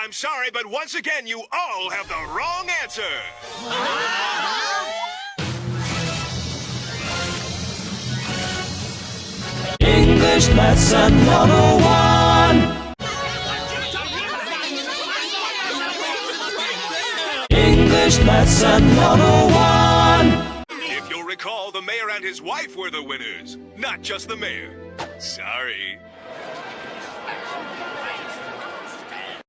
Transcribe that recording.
I'm sorry, but once again, you all have the wrong answer. English lesson 101. English lesson 101. If you'll recall, the mayor and his wife were the winners, not just the mayor. Sorry.